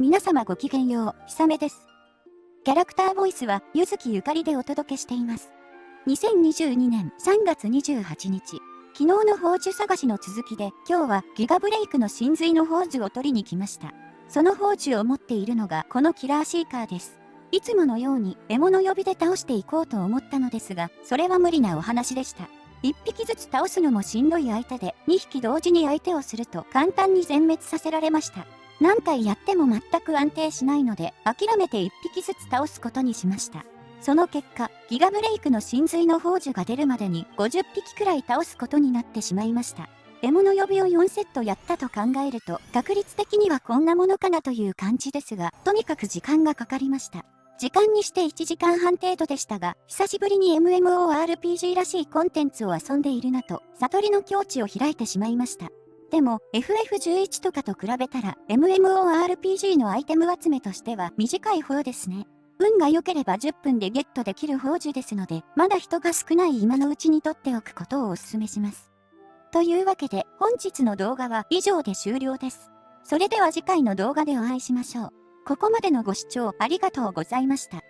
皆様ごきげんよう、ひさめです。キャラクターボイスは、ゆずきゆかりでお届けしています。2022年3月28日、昨日の宝珠探しの続きで、今日はギガブレイクの真髄の宝珠を取りに来ました。その宝珠を持っているのがこのキラーシーカーです。いつものように獲物呼びで倒していこうと思ったのですが、それは無理なお話でした。1匹ずつ倒すのもしんどい相手で、2匹同時に相手をすると簡単に全滅させられました。何回やっても全く安定しないので、諦めて1匹ずつ倒すことにしました。その結果、ギガブレイクの真髄の宝珠が出るまでに50匹くらい倒すことになってしまいました。獲物呼びを4セットやったと考えると、確率的にはこんなものかなという感じですが、とにかく時間がかかりました。時間にして1時間半程度でしたが、久しぶりに MMORPG らしいコンテンツを遊んでいるなと、悟りの境地を開いてしまいました。でも、FF11 とかと比べたら、MMORPG のアイテム集めとしては短い方ですね。運が良ければ10分でゲットできる宝珠ですので、まだ人が少ない今のうちに取っておくことをお勧めします。というわけで、本日の動画は以上で終了です。それでは次回の動画でお会いしましょう。ここまでのご視聴ありがとうございました。